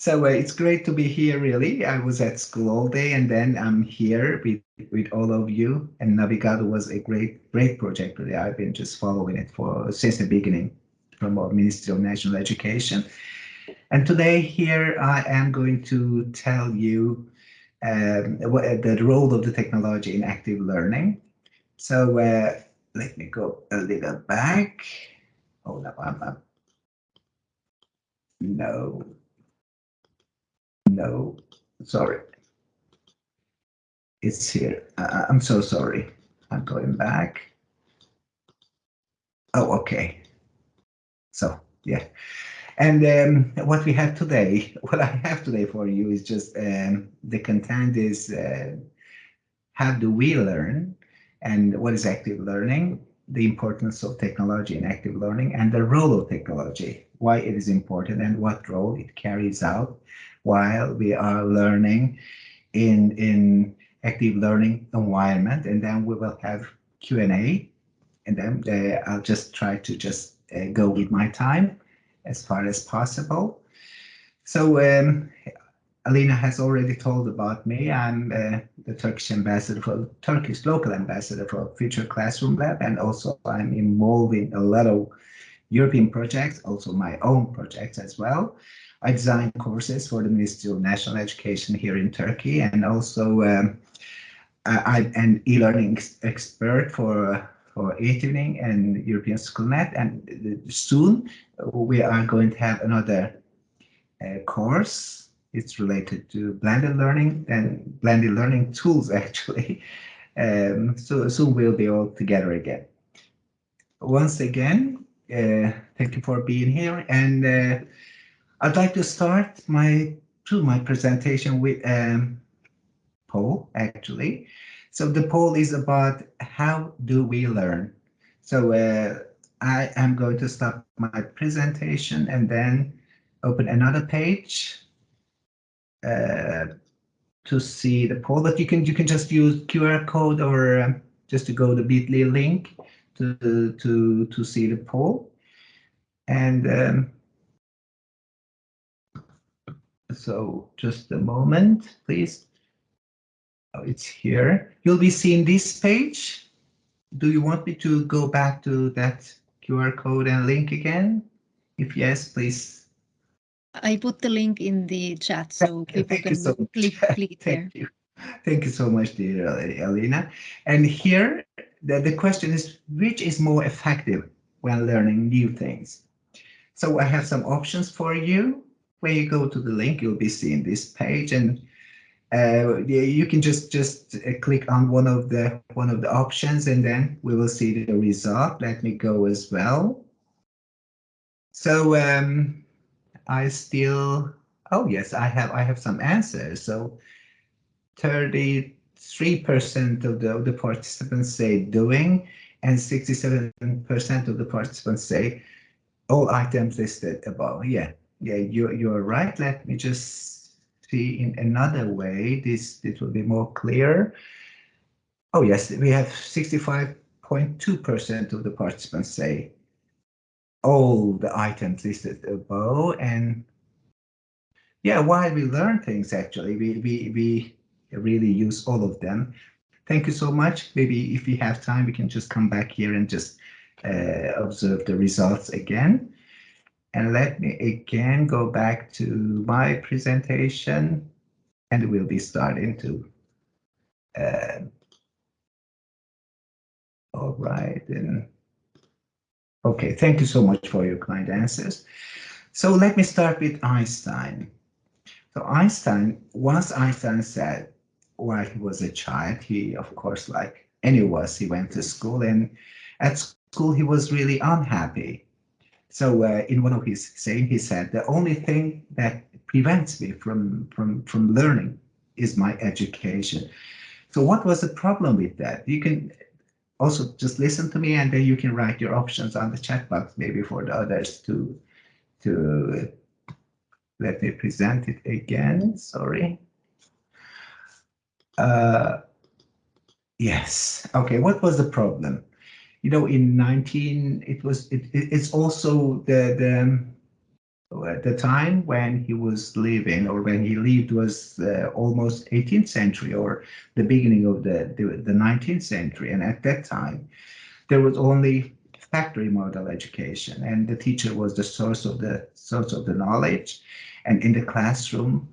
So uh, it's great to be here, really. I was at school all day and then I'm here with, with all of you. And Navigado was a great, great project, really. I've been just following it for since the beginning from our Ministry of National Education. And today here I am going to tell you um, the role of the technology in active learning. So uh, let me go a little back. Oh, no, I'm, I'm no, no, sorry. It's here. Uh, I'm so sorry. I'm going back. Oh, okay. So, yeah. And um, what we have today, what I have today for you is just um, the content is uh, how do we learn and what is active learning, the importance of technology in active learning and the role of technology, why it is important and what role it carries out while we are learning in, in active learning environment. And then we will have Q&A and then uh, I'll just try to just uh, go with my time as far as possible. So um, Alina has already told about me. I'm uh, the Turkish ambassador for Turkish local ambassador for Future Classroom Lab, and also I'm involved in a lot of European projects, also my own projects as well. I design courses for the Ministry of National Education here in Turkey, and also um, I'm an e-learning expert for for eTwinning and European SchoolNet. And soon we are going to have another uh, course. It's related to blended learning and blended learning tools, actually. Um, so soon we'll be all together again. Once again, uh, thank you for being here. And uh, I'd like to start my to my presentation with um, poll, actually. So the poll is about how do we learn? So uh, I am going to stop my presentation and then open another page uh, to see the poll. But you can you can just use QR code or um, just to go to Bitly link to to to see the poll. And um, so just a moment, please. Oh, it's here. You'll be seeing this page. Do you want me to go back to that QR code and link again? If yes, please. I put the link in the chat so people can so click, click Thank there. You. Thank you so much, dear Alina. And here, the, the question is, which is more effective when learning new things? So I have some options for you. When you go to the link, you'll be seeing this page and uh, you can just just uh, click on one of the one of the options and then we will see the result. Let me go as well. So um, I still, oh yes, I have I have some answers. So 33% of the, of the participants say doing and 67% of the participants say all items listed above. Yeah, yeah, you, you're right. Let me just see in another way, this, this will be more clear. Oh yes, we have 65.2% of the participants say all the items listed above and yeah, while we learn things actually, we, we, we really use all of them. Thank you so much. Maybe if we have time, we can just come back here and just uh, observe the results again. And let me again go back to my presentation and we'll be starting to. Uh, all right, and okay, thank you so much for your kind answers. So let me start with Einstein. So Einstein, once Einstein said while he was a child, he, of course, like any of he went to school and at school he was really unhappy so uh, in one of his saying, he said, the only thing that prevents me from, from, from learning is my education. So what was the problem with that? You can also just listen to me and then you can write your options on the chat box, maybe for the others to, to let me present it again, sorry. Uh, yes, okay, what was the problem? You know, in 19, it was, it, it's also the, the, at the time when he was living or when he lived was uh, almost 18th century or the beginning of the, the, the 19th century. And at that time, there was only factory model education and the teacher was the source of the source of the knowledge. And in the classroom,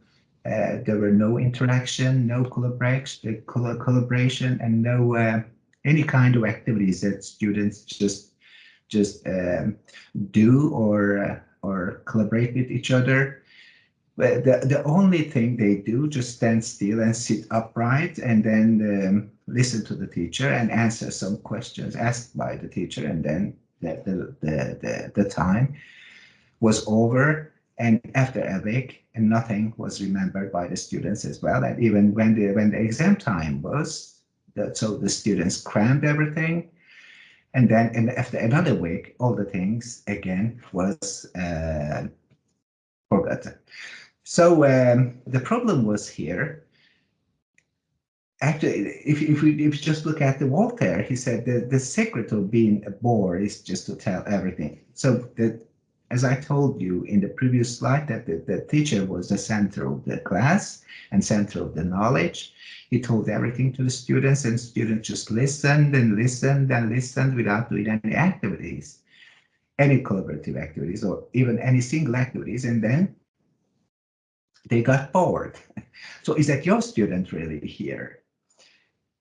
uh, there were no interaction, no collaboration, collaboration and no uh, any kind of activities that students just just um, do or uh, or collaborate with each other. But the, the only thing they do just stand still and sit upright and then um, listen to the teacher and answer some questions asked by the teacher and then the, the, the, the, the time was over and after a week and nothing was remembered by the students as well and even when the when the exam time was so the students crammed everything and then and after another week, all the things again was uh, forgotten. So um, the problem was here. Actually, if, if, we, if you just look at the Voltaire, he said the, the secret of being a bore is just to tell everything. So the, as I told you in the previous slide, that the, the teacher was the center of the class and center of the knowledge. He told everything to the students and students just listened and listened and listened without doing any activities, any collaborative activities or even any single activities. And then they got bored. So is that your student really here?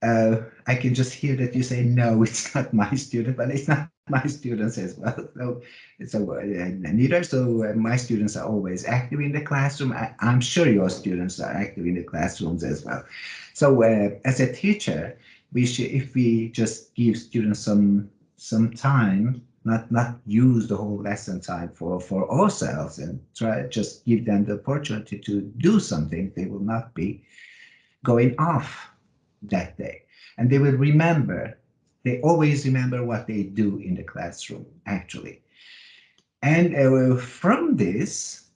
Uh, I can just hear that you say, no, it's not my student, but it's not my students as well. So, so uh, neither. So uh, my students are always active in the classroom. I, am sure your students are active in the classrooms as well. So uh, as a teacher, we should, if we just give students some some time, not not use the whole lesson time for for ourselves, and try just give them the opportunity to do something, they will not be going off that day, and they will remember they always remember what they do in the classroom, actually. And uh, from this,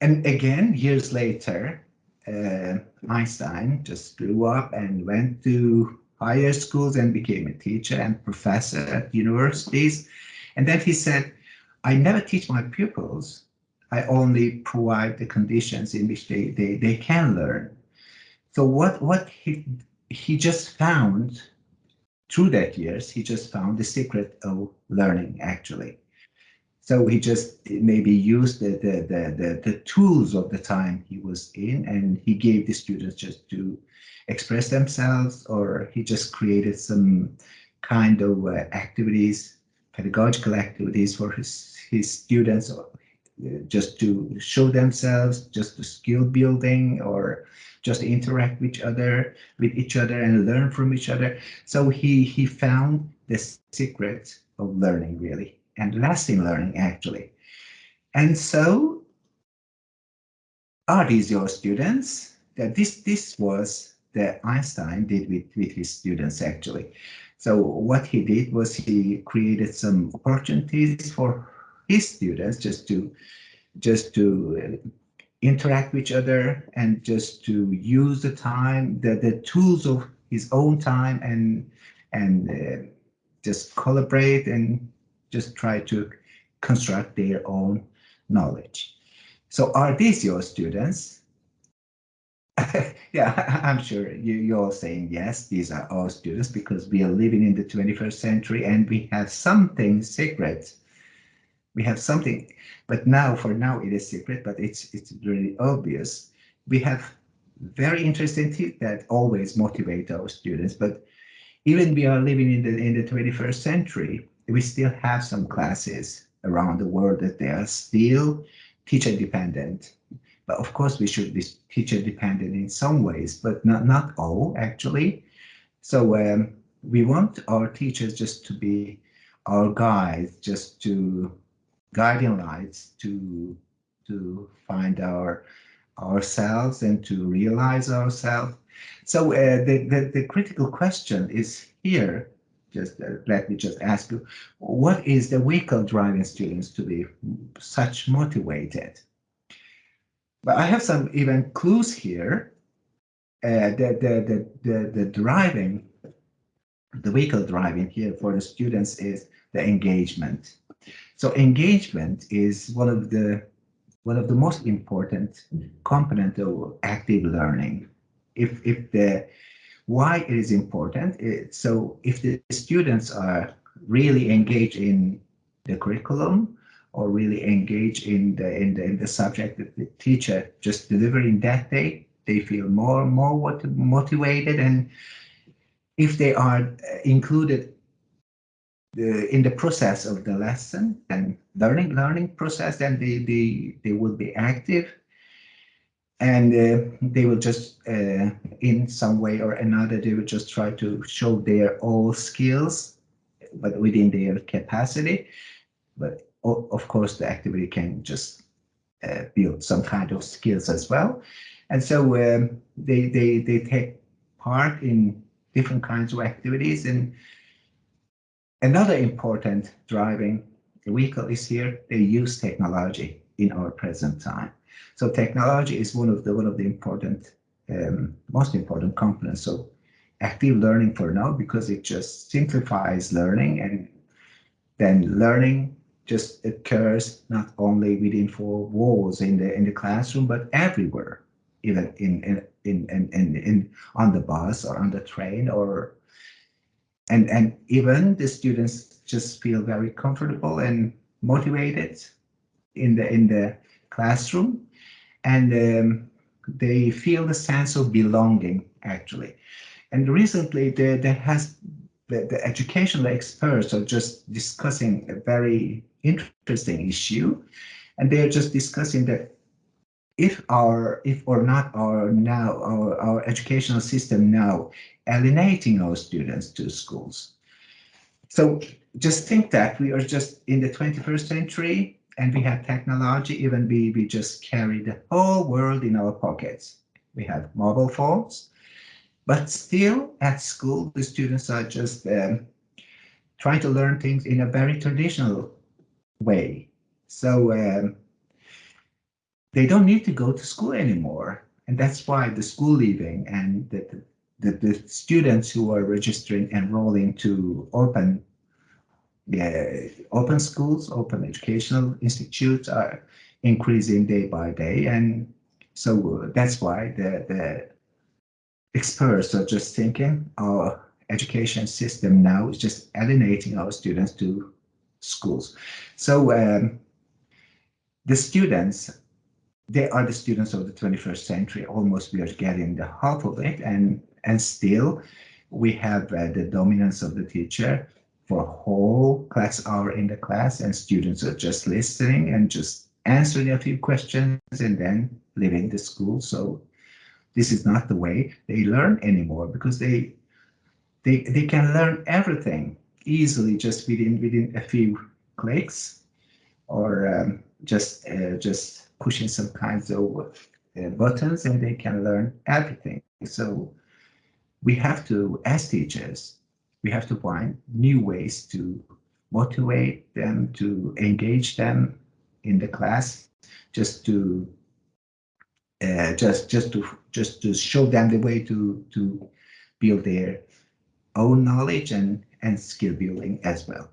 and again, years later, uh, Einstein just grew up and went to higher schools and became a teacher and professor at universities. And then he said, I never teach my pupils. I only provide the conditions in which they, they, they can learn. So what, what he, he just found through that years, he just found the secret of learning actually. So he just maybe used the, the, the, the, the tools of the time he was in and he gave the students just to express themselves or he just created some kind of uh, activities, pedagogical activities for his, his students or uh, just to show themselves, just to skill building or just interact with each other, with each other and learn from each other. So he, he found the secret of learning really and lasting learning actually. And so are these your students? That this, this was that Einstein did with, with his students actually. So what he did was he created some opportunities for his students just to just to interact with each other and just to use the time, the, the tools of his own time and and uh, just collaborate and just try to construct their own knowledge. So are these your students? yeah, I'm sure you, you're saying yes, these are our students because we are living in the 21st century and we have something secret we have something, but now for now it is secret, but it's it's really obvious. We have very interesting things that always motivate our students, but even we are living in the in the 21st century, we still have some classes around the world that they are still teacher dependent. But of course, we should be teacher dependent in some ways, but not not all actually. So um, we want our teachers just to be our guides, just to guiding lights to to find our ourselves and to realize ourselves. So uh, the, the, the critical question is here. Just uh, let me just ask you, what is the vehicle driving students to be such motivated? But I have some even clues here. Uh, the, the, the, the, the driving, the vehicle driving here for the students is the engagement so engagement is one of the one of the most important component of active learning. If if the why it is important, it, so if the students are really engaged in the curriculum or really engaged in the in the in the subject that the teacher just delivering that day, they feel more more motivated and if they are uh, included the, in the process of the lesson and learning learning process, then they they they will be active, and uh, they will just uh, in some way or another they will just try to show their all skills, but within their capacity. But of course, the activity can just uh, build some kind of skills as well, and so um, they they they take part in different kinds of activities and Another important driving vehicle is here, they use technology in our present time. So technology is one of the one of the important, um, most important components of active learning for now because it just simplifies learning and then learning just occurs not only within four walls in the in the classroom but everywhere even in in in in, in, in on the bus or on the train or and and even the students just feel very comfortable and motivated in the in the classroom. And um, they feel the sense of belonging actually. And recently there, there has the, the educational experts are just discussing a very interesting issue. And they're just discussing that if our if or not our now our, our educational system now alienating our students to schools. So just think that we are just in the 21st century and we have technology, even we, we just carry the whole world in our pockets. We have mobile phones, but still at school, the students are just um, trying to learn things in a very traditional way. So um, they don't need to go to school anymore. And that's why the school leaving and the, the, the students who are registering and enrolling to open the open schools, open educational institutes are increasing day by day. And so that's why the, the experts are just thinking our education system now is just alienating our students to schools. So um, the students, they are the students of the 21st century. Almost we are getting the half of it. And and still we have uh, the dominance of the teacher for whole class hour in the class and students are just listening and just answering a few questions and then leaving the school. So this is not the way they learn anymore because they they they can learn everything easily just within within a few clicks or um, just uh, just pushing some kinds of uh, buttons and they can learn everything. So we have to, as teachers, we have to find new ways to motivate them, to engage them in the class, just to uh, just just to just to show them the way to to build their own knowledge and and skill building as well.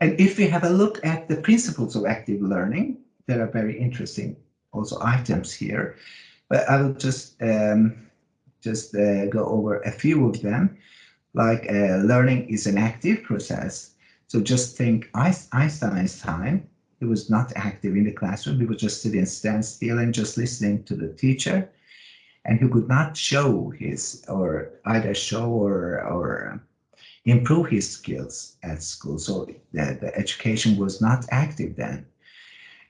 And if we have a look at the principles of active learning, there are very interesting also items here, but I will just um, just uh, go over a few of them. Like uh, learning is an active process. So just think Einstein's time, he was not active in the classroom. He was just sitting stand still and just listening to the teacher. And he could not show his, or either show or, or improve his skills at school. So the, the education was not active then.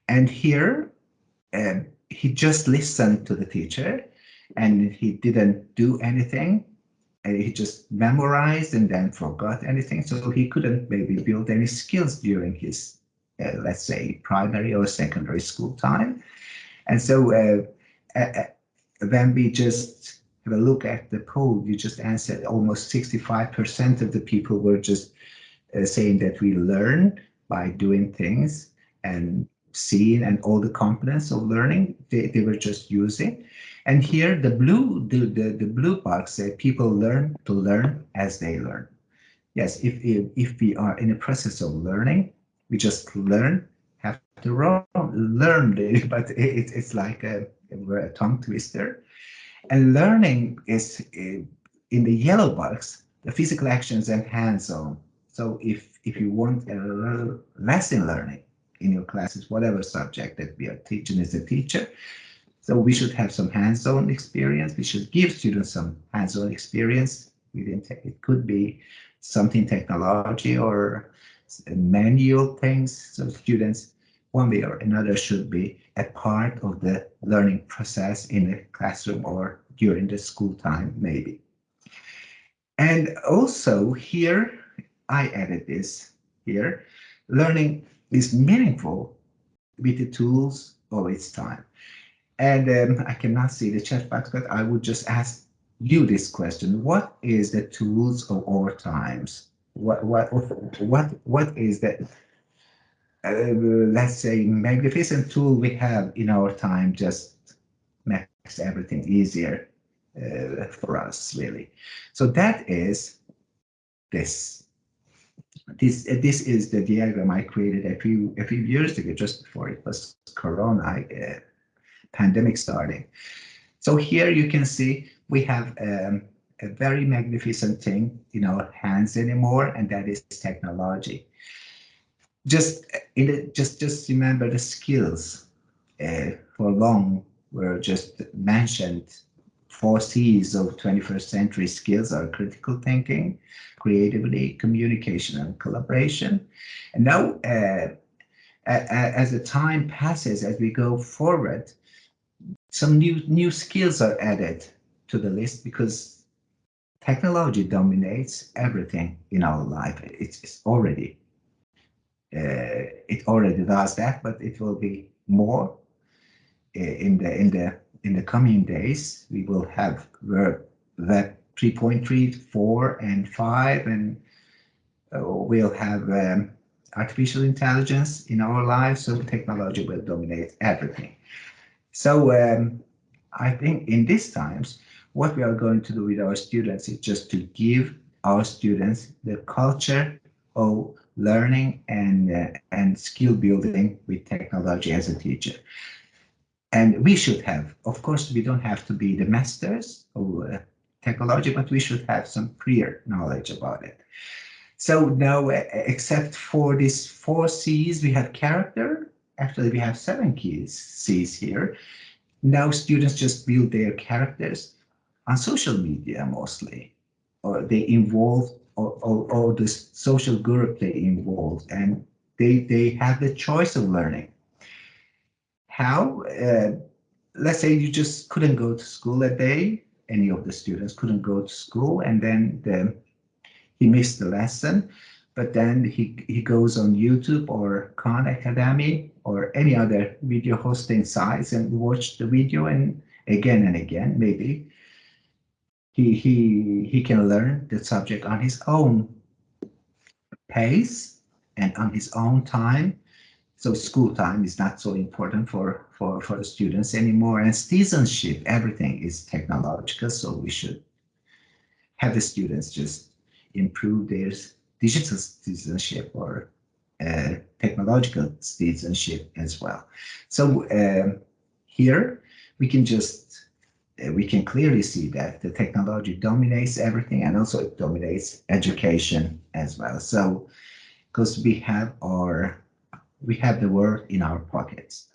And here, uh, he just listened to the teacher and he didn't do anything. And he just memorized and then forgot anything. So he couldn't maybe build any skills during his, uh, let's say, primary or secondary school time. And so uh, uh, when we just have a look at the poll, you just answered almost 65% of the people were just uh, saying that we learn by doing things and seeing and all the components of learning they, they were just using. And here the blue, the, the, the blue box say people learn to learn as they learn. yes, if, if, if we are in a process of learning, we just learn, have to learn, but it, it's like a, a tongue twister. And learning is eh, in the yellow box, the physical actions and hands-on. So if, if you want a lesson learning in your classes, whatever subject that we are teaching as a teacher, so we should have some hands-on experience. We should give students some hands-on experience. It could be something technology or manual things. So students, one way or another, should be a part of the learning process in the classroom or during the school time, maybe. And also here, I added this here, learning is meaningful with the tools of its time. And um, I cannot see the chat box, but I would just ask you this question. What is the tools of our times? What, what, what, what is that, uh, let's say, magnificent tool we have in our time just makes everything easier uh, for us, really. So that is this. This this is the diagram I created a few a few years ago, just before it was Corona uh, pandemic starting. So here you can see we have um, a very magnificent thing in our hands anymore, and that is technology. Just in the, just just remember the skills uh, for long were just mentioned four C's of 21st century skills are critical thinking, creativity, communication, and collaboration. And now, uh, as the time passes, as we go forward, some new new skills are added to the list because technology dominates everything in our life. It's, it's already uh, it already does that, but it will be more uh, in the in the in the coming days, we will have Web 3.3, 4, and 5, and uh, we'll have um, artificial intelligence in our lives, so technology will dominate everything. So um, I think in these times, what we are going to do with our students is just to give our students the culture of learning and uh, and skill building with technology as a teacher. And we should have, of course, we don't have to be the masters of uh, technology, but we should have some prior knowledge about it. So now, uh, except for these four C's, we have character. Actually, we have seven keys C's here. Now students just build their characters on social media mostly, or they involve or, or, or the social group they involve, and they they have the choice of learning how, uh, let's say you just couldn't go to school that day, any of the students couldn't go to school, and then the, he missed the lesson, but then he, he goes on YouTube or Khan Academy or any other video hosting sites and watch the video and again and again, maybe. He, he, he can learn the subject on his own pace and on his own time so school time is not so important for, for, for the students anymore. And citizenship, everything is technological. So we should have the students just improve their digital citizenship or uh, technological citizenship as well. So um, here we can just uh, we can clearly see that the technology dominates everything and also it dominates education as well. So because we have our we have the world in our pockets.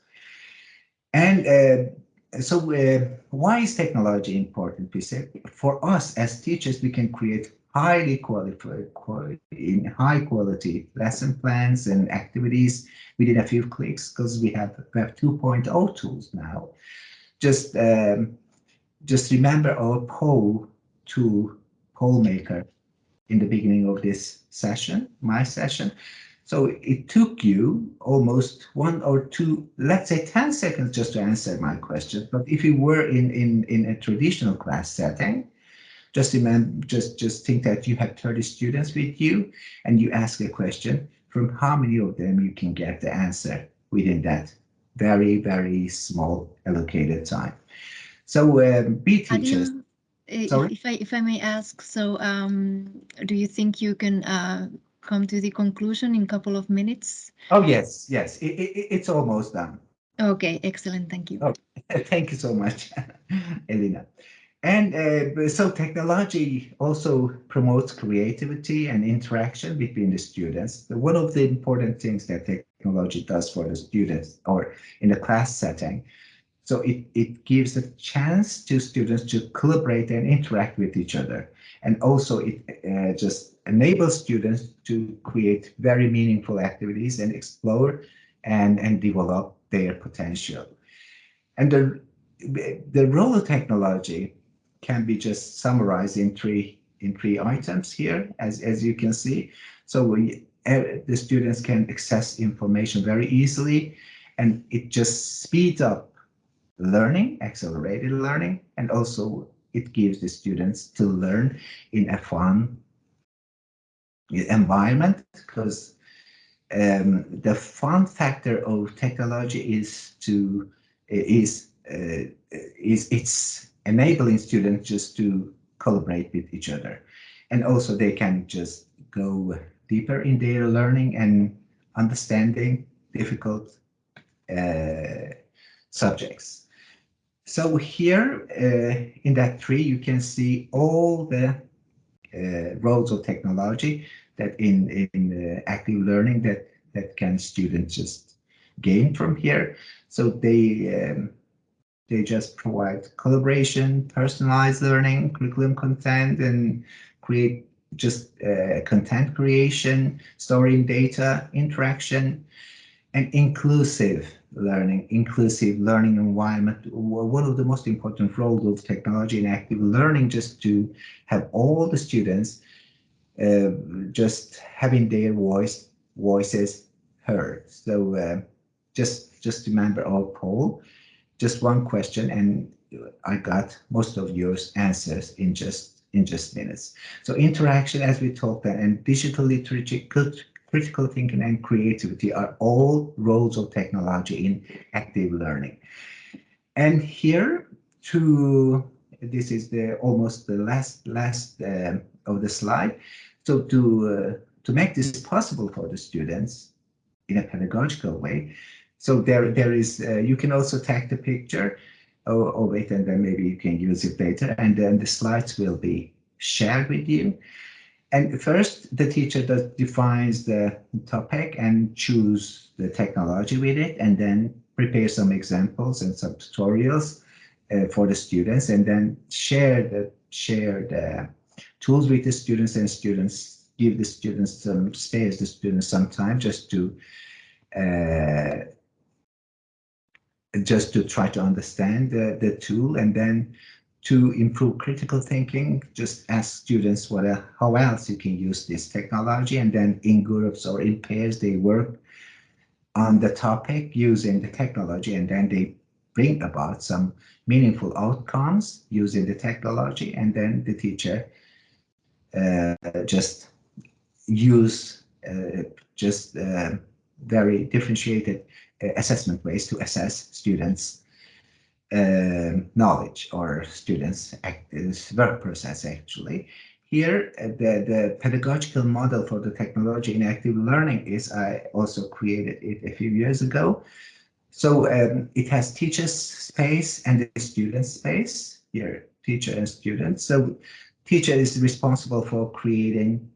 And uh, so uh, why is technology important, We say For us as teachers, we can create highly qualified, in high quality lesson plans and activities within a few clicks because we have Web 2.0 tools now. Just um, just remember our poll to poll maker in the beginning of this session, my session. So it took you almost one or two, let's say 10 seconds just to answer my question. But if you were in, in, in a traditional class setting, just imagine, just, just think that you have 30 students with you and you ask a question from how many of them you can get the answer within that very, very small allocated time. So um, be teachers. Sorry? If I if I may ask, so um, do you think you can uh, come to the conclusion in a couple of minutes? Oh yes, yes, it, it, it's almost done. Okay, excellent. Thank you. Oh, thank you so much, Elena. And uh, so technology also promotes creativity and interaction between the students. One of the important things that technology does for the students or in the class setting, so it, it gives a chance to students to collaborate and interact with each other. And also it uh, just enables students to create very meaningful activities and explore and, and develop their potential. And the, the role of technology can be just summarized in three in three items here, as, as you can see. So we, uh, the students can access information very easily, and it just speeds up learning, accelerated learning, and also it gives the students to learn in a fun environment because um, the fun factor of technology is to is uh, is it's enabling students just to collaborate with each other. And also they can just go deeper in their learning and understanding difficult uh, subjects. So here uh, in that tree, you can see all the roles of technology that in, in uh, active learning that, that can students just gain from here. So they um, they just provide collaboration, personalized learning, curriculum content, and create just uh, content creation, storing data, interaction, and inclusive learning, inclusive learning environment. One of the most important roles of technology in active learning just to have all the students uh, just having their voice voices heard. So uh, just just remember our poll just one question and I got most of your answers in just in just minutes. So interaction, as we talked, and digital literacy, critical thinking and creativity are all roles of technology in active learning. And here to this is the almost the last last um, of the slide. So to uh, to make this possible for the students in a pedagogical way, so there, there is, uh, you can also take the picture of, of, it and then maybe you can use it later and then the slides will be shared with you. And first the teacher does, defines the topic and choose the technology with it and then prepare some examples and some tutorials uh, for the students and then share the share the tools with the students and students give the students some space the students some time just to uh, just to try to understand the, the tool and then to improve critical thinking, just ask students what uh, how else you can use this technology and then in groups or in pairs they work on the topic using the technology and then they bring about some meaningful outcomes using the technology and then the teacher uh, just use uh, just uh, very differentiated assessment ways to assess students' uh, knowledge or students' work process actually. Here, uh, the, the pedagogical model for the technology in active learning is I also created it a few years ago. So um, it has teacher's space and the student space here, teacher and student. So teacher is responsible for creating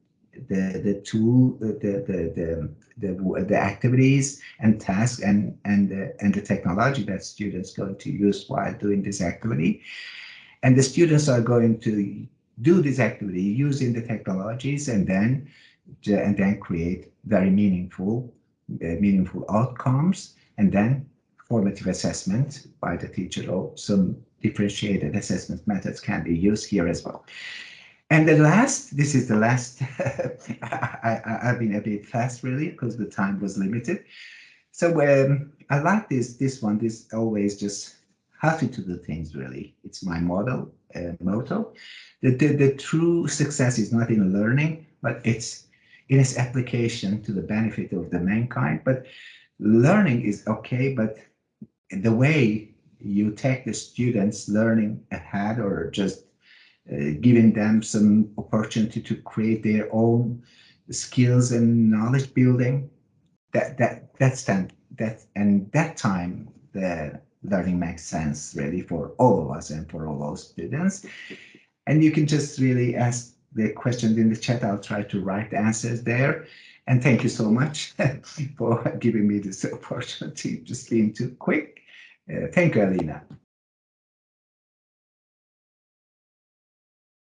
the the tool the the the the, the activities and tasks and and the, and the technology that students going to use while doing this activity. And the students are going to do this activity using the technologies and then and then create very meaningful uh, meaningful outcomes and then formative assessment by the teacher. Or some differentiated assessment methods can be used here as well and the last, this is the last, I, have been a bit fast really because the time was limited. So um, I like this, this one, this always just happy to do things really. It's my model, uh, motto. The, the, the true success is not in learning, but it's in its application to the benefit of the mankind. But learning is okay, but the way you take the students learning ahead or just giving them some opportunity to create their own skills and knowledge building. That that that's time that and that time the learning makes sense really for all of us and for all our students. And you can just really ask the questions in the chat. I'll try to write the answers there. And thank you so much for giving me this opportunity, just being too quick. Uh, thank you, Alina.